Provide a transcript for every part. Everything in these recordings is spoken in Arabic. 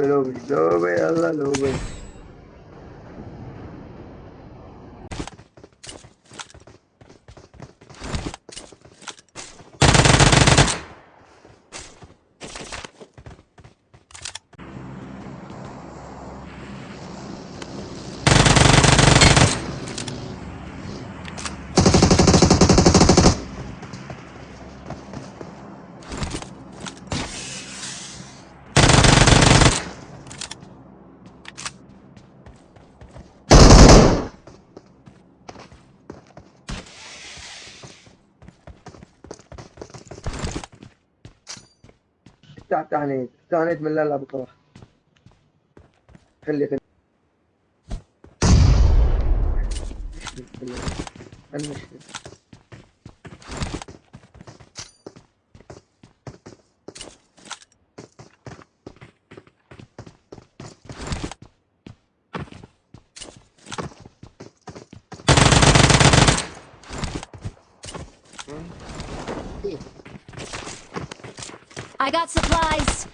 bit, little bit, little bit. افتح تعنيت تعنيت من لا بصراحة خلي خلي. المشكلة I got supplies.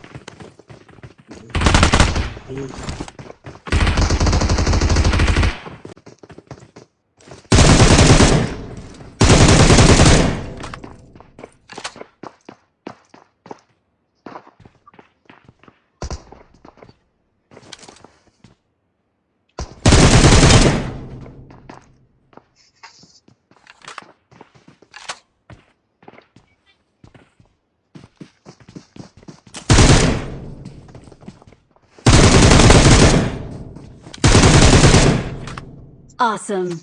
Awesome.